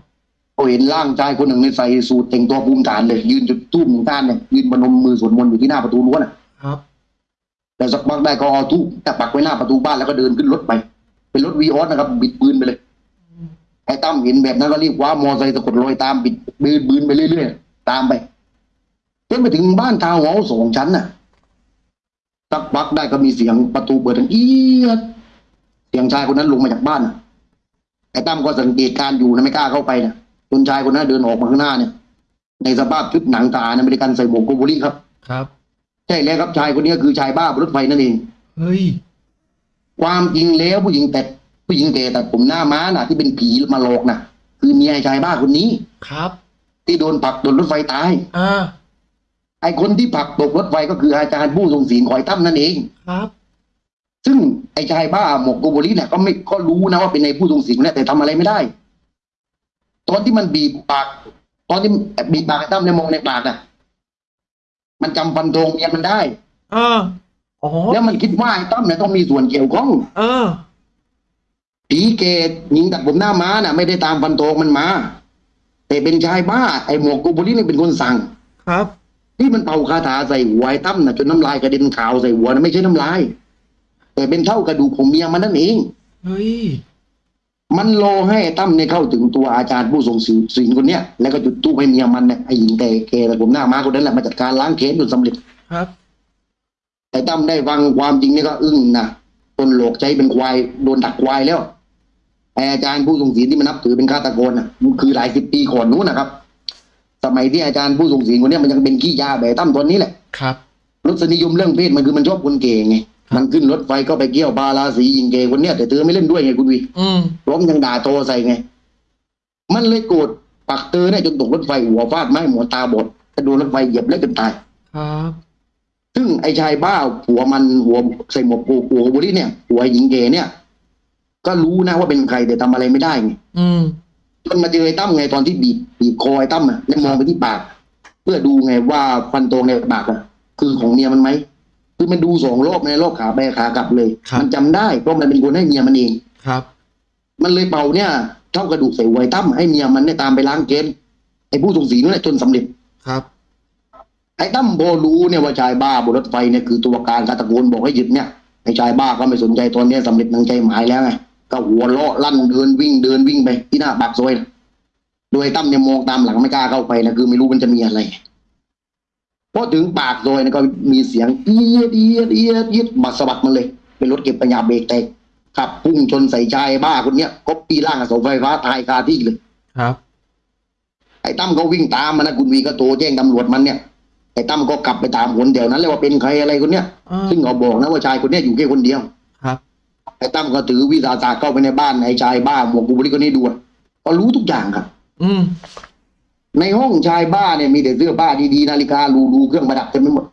ก็เห็นร่างชายคนหนึ่งในใส่สูทแต่งตัวภูมิฐานเลย ยืนจุดธูปหนึ่งด้านเนี่ยยืนพนมมือสวดมนต์อยู่ที่หน้าประตูรั้วน่ะครับแต่สักพักได้ก็เอาธูปแต่ปักไว้หน้าประตูบ้านแล้วก็เดินขึ้นรถไป เป็นรถวีออสนะครับ บิดปืนไปเลยไอ้ตั้มเห็นแบบนั้นก็รีบคว้ามอไซค์สะกดรอยตามบิดบิดปืนไปเรื่อยๆตามไปจนไปถึงบ้านทาวน์เฮาส์สองชั้นน่ะสักพักได้ก็มีเสียงประตูเปิดดังเอี๊ยดเสียงชายคนนั้นลงมาจากบ้านน่ะไอ้ตั้มก็สังเกตการณ์อยู่นะไม่กล้าเข้าไปนะ จนชายคนนั้นเดินออกมาข้างหน้าเนี่ย ในสภาพชุดหนังตาอเมริกันใส่หมวกโกโบลีครับ ครับใช่แล้วครับชายคนนี้คือชายบ้าบนรถไฟนั่นเอง เฮ้ย ความจริงแล้วผู้หญิงแต่ผู้หญิงแก่แต่ผมหน้าม้าน่ะ ที่เป็นผีมาหลอกน่ะ คือเมียไอ้ชายบ้าคนนี้ครับ ที่โดนผลักโดนรถไฟตายอ่าไอ้คนที่ผลักตกรถไฟก็คืออาจารย์ผู้ทรงศีลคอยตั้มนั่นเองครับ ซึ่งไอ้ชายบ้าหมกโกโบลีเนี่ยก็ไม่ก็รู้นะว่าเป็นในผู้ทรงศีลเนี่ยแต่ทำอะไรไม่ได้ ตอนที่มันบีบปาก ตอนที่บีบปากไอ้ตั้มเนี่ยมองในปากน่ะ มันจำฟันธงเมียมันได้อ่าอ๋อแล้วมันคิดว่าไอ้ตั้มเนี่ยต้องมีส่วนเกี่ยวข้อง เออผีเกตหญิงตัดผมหน้าม้าน่ะ ไม่ได้ตามฟันโตงมันมาแต่เป็นชายบ้า ไอ้หมวกกูบุรีนี่เป็นคนสั่ง ครับที่มันเป่าคาถาใส่หัวไอ้ตั้มน่ะจนน้ำลายกระเด็นขาวใส่หัวนะไม่ใช่น้ำลาย แต่เป็นเท่ากระดูกของเมียมันนั่นเอง เฮ้ย มันรอให้ไอ้ตั้มเนี่ยเข้าถึงตัวอาจารย์ผู้ทรงศีลศีลคนเนี้ยแล้วก็จุดตู้ให้เมียมันเนี่ยไอ้หญิงแต่แกแต่ผมหน้าม้าคนนั้นแหละมาจัดการล้างแค้นจนสำเร็จครับไอ้ตั้มได้ฟังความจริงนี่ก็อึ้งนะตนหลอกใจเป็นควายโดนดักควายแล้วไอ้อาจารย์ผู้ทรงศีลที่มันนับถือเป็นฆาตกรน่ะมันคือหลายสิบปีก่อนนู้นนะครับ สมัยที่อาจารย์ผู้ทรงศีลคนเนี้ยมันยังเป็นขี้ยาแบบตั้มตอนนี้แหละครับรสนิยมเรื่องเพศมันคือมันชอบคนเก่งไงครับ มันขึ้นรถไฟก็ไปเกี่ยวบาราสียิงเกย์คนเนี้ยแต่เธอไม่เล่นด้วยไงคุณวีอืมร้องยังด่าโตใส่ไง มันเลยโกรธปักเธอเนี่ยจนตกรถไฟหัวฟาดไม้หมอตาบอดกระโดดรถไฟเหยียบแล้วจนตายครับซึ่งไอ้ชายบ้าผัวมันหัวใส่หมวกปูหัวบุรีเนี่ยหัวหญิงเกย์เนี่ย ก็รู้นะว่าเป็นใครแต่ทำอะไรไม่ได้ไงอืมจนมาเจอไอ้ตั้มไงตอนที่บีบบีบคอไอ้ตั้มอะแล้วมองไปที่ปาก เพื่อดูไงว่าฟันตรงในปากอะคือของเมียมันไหม คือมันดูสองรอบในรอบขาไปขากลับเลย มันจำได้เพราะมันเป็นคนให้เมียมันเองครับ มันเลยเป่าเนี่ยเท่ากระดูกใส่หัวไอ้ตั้มให้เมียมันเนี่ยตามไปล้างเกณฑ์ไอ้ผู้ทรงศีลนั่นแหละจนสำเร็จครับ ไอ้ตั้มพอรู้เนี่ยว่าชายบ้าบนรถไฟเนี่ยคือตัวการกาตะโกนบอกให้หยุดเนี่ยไอ้ชายบ้าก็ไม่สนใจตอนเนี้ยสำเร็จนังใจหมายแล้วไงก็หัวเราะลั่นเดินวิ่งเดินวิ่งไปที่หน้าปากซอยนะโดยไอ้ตั้มเนี่ยมองตามหลังไม่กล้าเข้าไปนะคือไม่รู้มันจะมีอะไร พอถึงปากซอยนะก็มีเสียงเอียดเอียดเอียดเอียดบัดสะบัดมันเลย เป็นรถเก็บปัญญาเบรกแตกขับพุ่งชนใส่ชายบ้าคนเนี้ยก็ปีร่างกับเสาไฟฟ้าตายคาที่เลยครับ ไอ้ตั้มเขาวิ่งตามมานะคุณวีก็โทรแจ้งตำรวจมันเนี่ยไอ้ตั้มก็กลับไปตามคนแถวนั้นเลยว่าเป็นใครอะไรคนเนี้ยอ่าซึ่งเขาบอกนะว่าชายคนเนี้ยอยู่แค่คนเดียวครับไอ้ตั้มก็ถือวิสาสะเข้าไปในบ้านไอ้ชายบ้าหมวกบุบลิคนนี้ดูอะก็รู้ทุกอย่างครับ อืม ในห้องชายบ้าเนี่ยมีแต่เสื้อผ้าดีๆนาฬิกาหรูๆเครื่องประดับเต็มไปหมด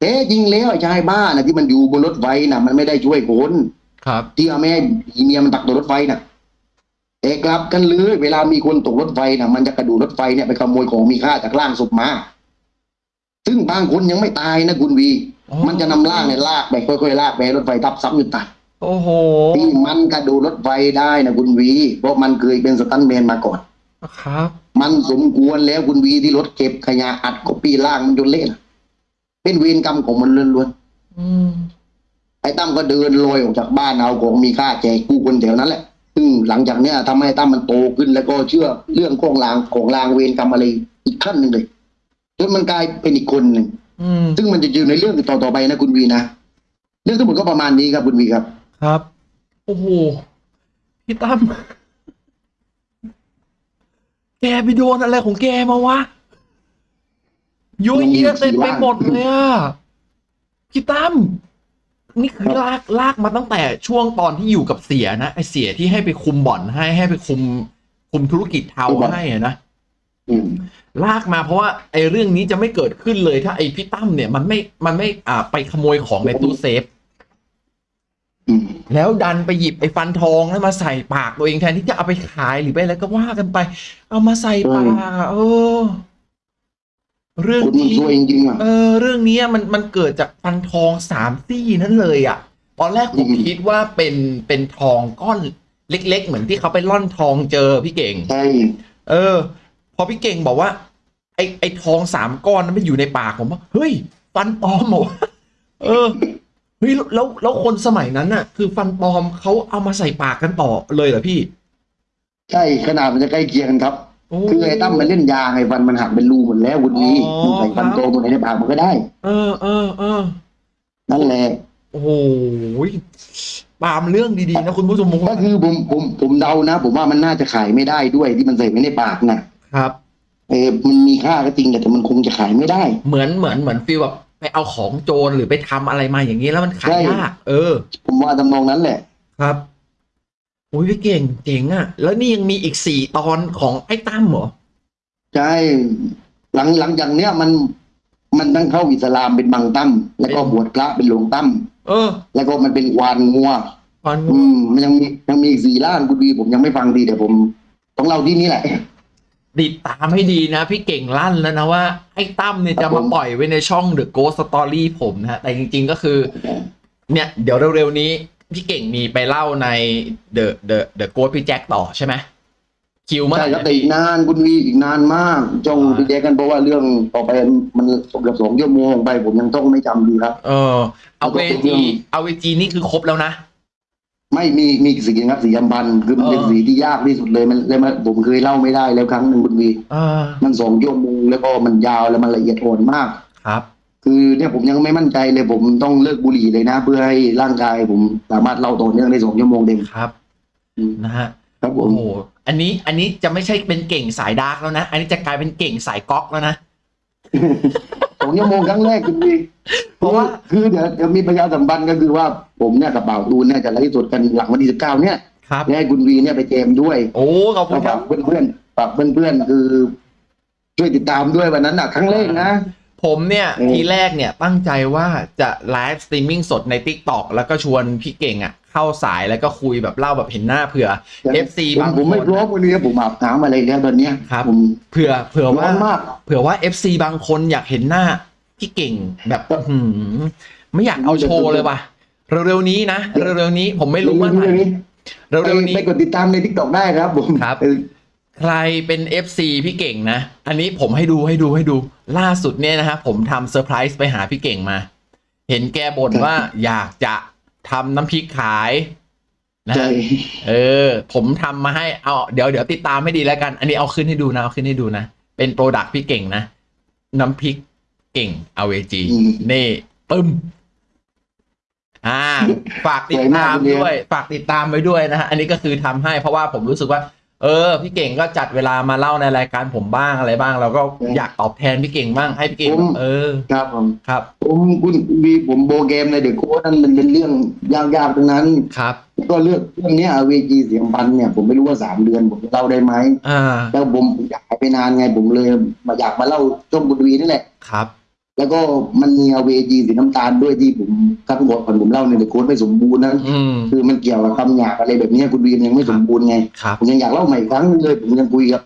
แต่จริงแล้วไอ้ชายบ้านะที่มันอยู่บนรถไฟนะมันไม่ได้ช่วยคนครับที่เอาแม่ให้อีเมียมันตักตัวรถไฟนะแต่กลับกันเลยเวลามีคนตกรถไฟนะมันจะกระโดูรถไฟเนี่ยไปขโมยของมีค่าจากล่างศพมา ซึ่งบางคนยังไม่ตายนะคุณวีอ๋อมันจะนำล่างเนี่ยลากไปค่อยๆลากไปให้รถไฟทับซ้ำอยู่ตัดโอ้โหที่มันกระโดดรถไฟได้นะคุณวี เพราะมันเคยเป็นสตันท์แมนมาก่อน ครับ มันสมควรแล้วคุณวีที่รถเก็บขยะอัดก็ปีล่างมันจนเละนะเป็นเวรกรรมของมันล้วนอืมๆไอ้ตั้มก็เดินลอยออกจากบ้านเอาของมีค่าแจกผู้คนแถวนั้นแหละซึ่งหลังจากเนี้ยทำให้ตั้มมันโตขึ้นแล้วก็เชื่อเรื่องของลางของลางเวรกรรมอะไรอีกขั้นหนึ่งเลยจนมันกลายเป็นอีกคนหนึ่งอืมซึ่งมันจะอยู่ในเรื่องต่อๆไปนะคุณวีนะเรื่องทั้งหมดก็ประมาณนี้ครับคุณวีครับ ครับโอ้โหพี่ตั้ม แกไปโดนอะไรของแกมาวะยุ่ยเยียเต็มไปหมดเลยอะพี่ตั้มนี่คือลากลากมาตั้งแต่ช่วงตอนที่อยู่กับเสียนะไอเสียที่ให้ไปคุมบ่อนให้ให้ไปคุม คุมธุรกิจเทาให้อะนะอืมลากมาเพราะว่าไอ้เรื่องนี้จะไม่เกิดขึ้นเลยถ้าไอ้พี่ตั้มเนี่ยมันไม่มันไม่อ่าไปขโมยของในตู้เซฟอืม แล้วดันไปหยิบไอ้ฟันทองแล้วมาใส่ปากตัวเองแทนที่จะเอาไปขายหรือไปอะไรก็ว่ากันไป เอามาใส่ปากอะเออ เรื่องคุณมันนี้ซวยจริงๆอะเออ เรื่องนี้มันมันเกิดจากฟันทองสามซี่นั่นเลย อะ ตอนแรกผมอืมคิดว่าเป็นเป็นทองก้อนเล็ก ๆ เหมือนที่เขาไปล่อนทองเจอพี่เก่งใช่เออ พอพี่เก่งบอกว่า ไอ้ไอ้ทองสามก้อนนั้นไม่อยู่ในปากผมว่าเฮ้ยฟันปลอมเหรอวะเออ เฮ้ยแล้วแล้วคนสมัยนั้นน่ะ คือฟันปลอมเขาเอามาใส่ปากกันต่อเลยเหรอพี่ ใช่ขนาดมันจะใกล้เคียงกันครับ โอ้ คือไอ้ตั้มมันเล่นยาไงฟันมันหักเป็นรูหมดแล้วคุณนี้อ๋อ มันใส่ฟันโตตัวไหนในปากมันก็ได้ เออเออเออนั่นแหละ โอ้โหตามเรื่องดีๆนะคุณผู้ชมก็คือผมผมผมเดานะ ผมว่ามันน่าจะขายไม่ได้ด้วยที่มันใส่ไว้ในปากนะครับ เออมันมีค่าก็จริงแต่มันคงจะขายไม่ได้ เหมือนเหมือนเหมือนฟีลแบบ ไปเอาของโจรหรือไปทำอะไรมาอย่างนี้แล้วมันขายใช่ยากเออ ผมว่าทำนองนั้นแหละ ครับโอ้ยพี่เก่งเจ๋งอะ แล้วนี่ยังมีอีกสี่ตอนของไอ้ตั้มเหรอ ใช่ หลังหลังจากเนี้ยมันมันตั้งเข้าอิสลามเป็นบางตั้มแล้วก็บวชพระเป็นหลวงตั้มเออ แล้วก็มันเป็นควานงัวตอนอืมมันยังมียังมีอีกสี่ล้านคุณดีผมยังไม่ฟังดีแต่ผมต้องเล่าที่นี่แหละ ติดตามให้ดีนะ พี่เก่งลั่นแล้วนะว่า ไอ้ตั้มเนี่ยครัจะบผมมาปล่อยไว้ในช่อง The Ghost Story ผมนะฮะแต่จริง ๆก็คือ เนี่ย เดี๋ยวเร็วๆนี้พี่เก่งมีไปเล่าใน The The The Ghost พี่แจ็คต่อใช่ไหมคิวเมื่อไหใช่ร่ครับนะแต่อีกนานคุณวีอีกนานมากจ้องอ่าไปแยกกันเพราะว่าเรื่องต่อไปมันเกือบสองชั่วโมงไป ผมยังต้องไม่จำดีครับ เออ เอาเวจีเอาเวจีนี่คือครบแล้วนะ ไม่มีมีสีครับสีอัมพันธ์คือมันเป็นเออ สีที่ยากที่สุดเลยมันเลยมันผมเคยเล่าไม่ได้แล้วครั้งหนึ่งคุณวีเออมันสองชั่วโมงแล้วก็มันยาวแล้วมันละเอียดอ่อนมาก ครับ คือเนี่ยผมยังไม่มั่นใจเลยผมต้องเลิกบุหรี่เลยนะ เพื่อให้ร่างกายผมสามารถเล่าต่อเนื่องได้สองชั่วโมงเต็มครับอืมนะฮะครับผโอ้ม โหอันนี้อันนี้จะไม่ใช่เป็นเก่งสายดาร์กแล้วนะ อันนี้จะกลายเป็นเก่งสายก๊อกแล้วนะ สองชั่วโมงครั้งแรกคุณวี เพราะว่าคือเดี๋ยวเดี๋ยวมีประชาสัมพันธ์ก็คือว่าผมเนี่ยกับบ่าวตูนเนี่ยจะไลฟ์สดกันหลังวันที่สิบเก้าเนี่ยครับและให้คุณวีเนี่ยไปเจมด้วย โอ้ขอบคุก็ณครัฝาบกเพื่อนๆฝากเพื่อนๆคือช่วยติดตามด้วยวันนั้นน่ะครั้งแรกนะผมเนี่ยอืมทีแรกเเนี่ยตั้งใจว่าจะไลฟ์สตรีมมิ่งสดใน Tik t o อกแล้วก็ชวนพี่เก่งอะเข้าสายแล้วก็คุยแบบเล่าแบบเห็นหน้าเผื่อ FC ผมบางผมไม่คนพร้อมวันนี้ผมอาบน้ำอะไรแล้วตอนเนี้ยครับผมเผื่อเผื่อว่าร้อนมากเผื่อว่า FC บางคนอยากเห็นหน้า พี่เก่งแบบอื้อหือไม่อยากเอาโชว์เลยว่ะเร็วๆนี้นะเร็วๆนี้ผมไม่รู้ว่าไหนเร็วเร็วๆนี้ไปกดติดตามใน TikTok ได้ครับผมครับเออใครเป็น FC พี่เก่งนะ อันนี้ผมให้ดูให้ดูให้ดู ล่าสุดเนี่ยนะฮะผมทำเซอร์ไพรส์ไปหาพี่เก่งมา เห็นแกบ่นว่าอยากจะทำน้ำพริกขายนะใช่ฮะเออ ผมทำมาให้เอาเดี๋ยวเดี๋ยวติดตามให้ดีแล้วกัน อันนี้เอาขึ้นให้ดูนะเอาขึ้นให้ดูนะ เป็น product พี่เก่งนะ น้ำพริก เก่งเอาเวจีอืมนี่ปึ้มอ่า ฝากติดตามสวยมากเลยด้วย ฝากติดตามไว้ด้วยนะฮะ อันนี้ก็คือทำให้เพราะว่าผมรู้สึกว่า เออ พี่เก่งก็จัดเวลามาเล่าในรายการผมบ้างอะไรบ้าง เราก็อืมอยากตอบแทนพี่เก่งบ้างให้พี่เก่งผมเออ ครับผมครับ ผมคุณมีผมโบเกมในเด็กโค้ดนั่นมันเป็นเรื่องยากๆทั้งนั้น ครับ ก็เรื่องเรื่องเนี้ยเวจีเสียงพันธุ์เนี่ยผมไม่รู้ว่าสามเดือนผมจะเล่าได้ไหมอ่า แล้วผมอยากหายไปนานไงผมเลยมาอยากมาเล่าช่วงบุรีนี่แหละ ครับ แล้วก็มันมีเวจีสีน้ำตาลด้วยที่ผมครั้งก่อนผมเล่าในเด็กโค้ดไม่สมบูรณ์นั้นอืมคือมันเกี่ยวกับคำหยาบอะไรแบบเนี้ยคุณวีมยังไม่สมบูรณ์ไงครับผมยังอยากเล่าใหม่อีกครั้งนึงเลย ผมยังคุยกับ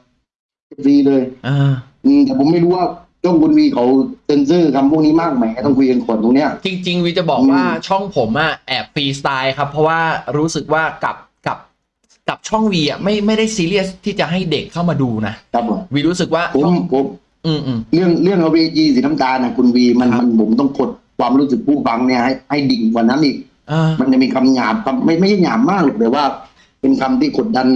วีเลยอ่าอืมแต่ผมไม่รู้ว่าช่องคุณวีเขาเซ็นเซอร์คำพวกนี้มากไหมต้องคุยกันก่อนตรงเนี้ยจริง ๆวีจะบอกอืมว่าช่องผมอะแอบฟรีสไตล์ครับ เพราะว่ารู้สึกว่ากับกับกับช่องวีอะไม่ไม่ได้ซีเรียสที่จะให้เด็กเข้ามาดูนะครับผมวีรู้สึกว่าผมช่องผม อืมอืม เรื่องเรื่องเวจีสีน้ำตาลนะคุณวีมันครับ มันผมต้องกดความรู้สึกผู้ฟังเนี่ยให้ให้ดิ่งกว่านั้นอีก อ่า มันจะมีคำหยาบคำไม่ไม่ใช่หยาบมากหรอกแต่ว่า เป็นคำที่กดดัน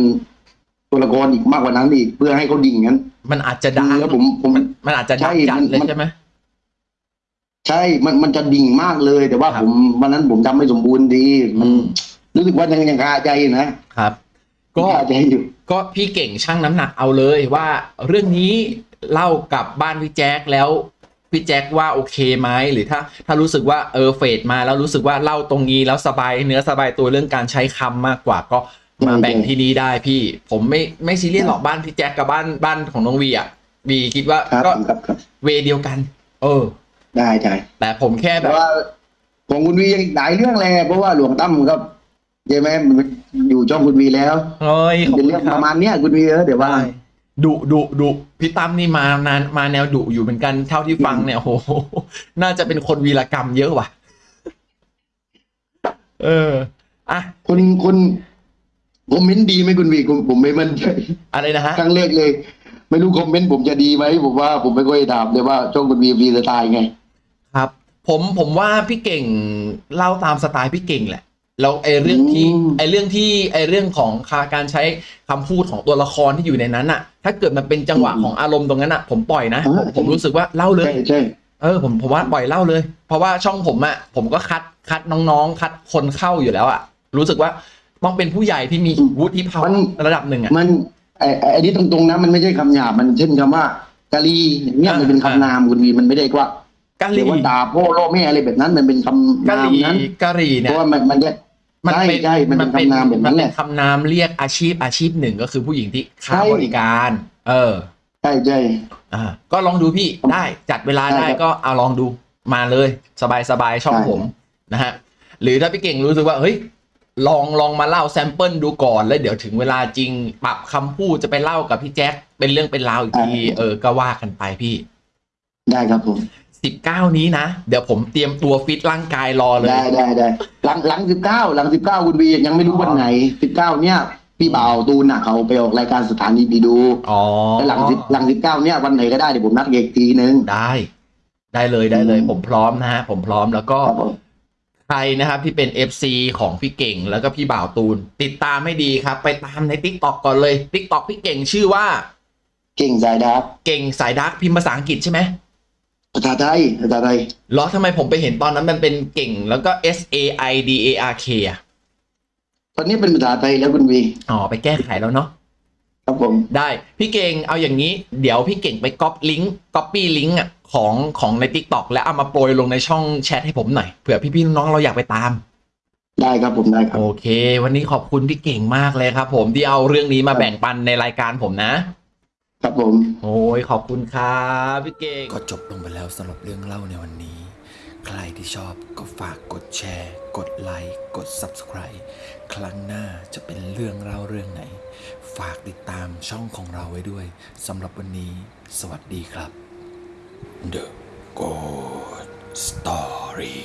ตัวละครอีกมากกว่านั้นอีกเพื่อให้เขาดิ่งงั้นมันอาจจะดาร์กแล้วผมผม มันมันอาจจะดักใช่จัดมันเลยมัน ใช่ไหม ใช่ มันมันจะดิ่งมากเลย แต่ว่าครับ ผมวันนั้นผมทำไม่สมบูรณ์ดี มันอืมรู้สึกว่ายังยังคาใจนะครับ ก็ คาใจอยู่ ก็พี่เก่งช่างน้ำหนักเอาเลยว่าเรื่องนี้ เล่ากับบ้านพี่แจ๊คแล้วพี่แจ๊คว่าโอเคไหมหรือถ้าถ้ารู้สึกว่าเออเฟดมาแล้วรู้สึกว่าเล่าตรงนี้แล้วสบายเนื้อสบายตัวเรื่องการใช้คำมากกว่าก็มาแบ่งที่นี้ได้พี่ ผมไม่ไม่ซีเรียสหรอกบ้านพี่แจ๊คกับบ้านบ้านของน้องวีอะวีคิดว่าครับก็ครับครับเวเดียวกัน เออ ได้ใช่แต่ผมแค่แบแต่บว่าของคุณวียังอีกหลายเรื่องแหละเพราะว่าหลวงตั้มก็ใช่ไหมมันอยู่ช่องคุณวีแล้วเฮ้ยขอบเป็นคุณเรื่องคปรับระมาณเนี้ยคุณวีเออเดี๋ยวว่า ดุดุดุพี่ตั้มนี่มานานมาแนวดุอยู่เหมือนกันเท่าที่ฟังเนี่ยโอ้โห น่าจะเป็นคนวีรกรรมเยอะว่ะ เออ อะคนคนคอมเมนต์ดีไหมคุณวีผมผมไม่มั่นใจอะไรนะฮะครั้งแรกเลย ไม่รู้คอมเมนต์ผมจะดีไหมผมว่าผมไม่ค่อยถามเลยว่าช่องคุณวีฟรีสไตล์ไง ครับ ผมผมว่าพี่เก่งเล่าตามสไตล์พี่เก่งแหละ แล้วไอ้เรื่องที่อืมไอ้เรื่องที่ไอ้เรื่องของการใช้คำพูดของตัวละครที่อยู่ในนั้นอะถ้าเกิดมันเป็นจังหวะของอารมณ์ตรงนั้นอะผมปล่อยนะผมผมรู้สึกว่าเล่าเลยใช่ใช่เออผมผมว่าปล่อยเล่าเลย เพราะว่าช่องผมอะผมก็คัดคัดน้องๆ คัดคนเข้าอยู่แล้วอะรู้สึกว่าต้องเป็นผู้ใหญ่ที่มีวุฒิภาวะระดับหนึ่งอะมันไอ้ไอ้ไอ้นี่ตรงๆนะมันไม่ใช่คำหยาบมันเช่นคำว่ากะลีอย่างเนี่ยอ่ามัมันเป็นคำนามคุณวีมันไม่ได้ว่ากะหหรือรี่ว่าด่าพ่อล่อแม่อะไรแบบนั้นมันเป็นคำกะนาหมรี่นั้นกะหรี่เพเนี่ยราะว่ามันมันเนี่ย มันเป็นใช่ใช่มันเป็นคำนามแบบนั้นมัแหเป็ละนคำนามเรียกอาชีพอาชีพหนึ่งก็คือผู้หญิงที่ค่าใช่บริการ เออใช่ใช่อ่าก็ลองดูพี่ได้จัดเวลาได้ได้ครับก็เอาลองดูมาเลย สบายสบายๆช่องได้ผมนะฮะหรือถ้าพี่เก่งรู้สึกว่าเฮ้ยลองลองมาเล่าแซมเปิลดูก่อนแล้วเดี๋ยวถึงเวลาจริงปรับคำพูดจะไปเล่ากับพี่แจ็คเป็นเรื่องเป็นราวอีกทีเออก็ว่ากันไปพี่ ได้ครับผม สิบเก้านี้นะ เดี๋ยวผมเตรียมตัวฟิตร่างกายรอเลย ได้ได้ได้หลังหลังสิบเก้าหลังสิบเก้าคุณวียังไม่รู้วันไหนสิบเก้าเนี่ยพี่บ่าวตูนน่ะเขาไปออกรายการสถานีดีดูอ๋อแล้วหลังสิบหลังสิบเก้าเนี่ยวันไหนก็ได้เดี๋ยวผมนัดเอกทีนึงได้ ได้เลยได้เลยอืมผมพร้อมนะฮะผมพร้อมแล้วก็ครับผมใครนะครับที่เป็น FC ของพี่เก่งแล้วก็พี่บ่าวตูน ติดตามให้ดีครับ ไปตามใน t ิ k t o k ก่อนเลย t ิ k t o k พี่เก่งชื่อว่า เก่งสายดาร์กเก่งสายดาร์กพิมพ์ภาษาอังกฤษใช่ไหม ภาษาไทยภาษาไทยเหรอทำไมผมไปเห็นตอนนั้นมันเป็นเก่ง แล้วก็ S A I D A R K อะตอนนี้เป็นภาษาไทยแล้วคุณวีอ๋อไปแก้ไขแล้วเนาะครับผมได้พี่เก่งเอาอย่างนี้ เดี๋ยวพี่เก่งไปก๊อปลิงก์ก๊อปปี้ลิงก์อะของของใน Tik t o k แล้วเอามาโปรยลงในช่องแชทให้ผมหน่อยเผื่อพี่ๆน้องๆเราอยากไปตาม ได้ครับผมได้ครับโอเค วันนี้ขอบคุณพี่เก่งมากเลยครับ ผมที่เอาเรื่องนี้มาแบ่งปันในรายการผมนะ ครับผม โอ้ยขอบคุณครับพี่เก่ง ก็จบลงไปแล้วสำหรับเรื่องเล่าในวันนี้ ใครที่ชอบก็ฝากกดแชร์ กดไลค์ กด Subscribe ครั้งหน้าจะเป็นเรื่องเล่าเรื่องไหน ฝากติดตามช่องของเราไว้ด้วยสำหรับวันนี้ สวัสดีครับ The Good Story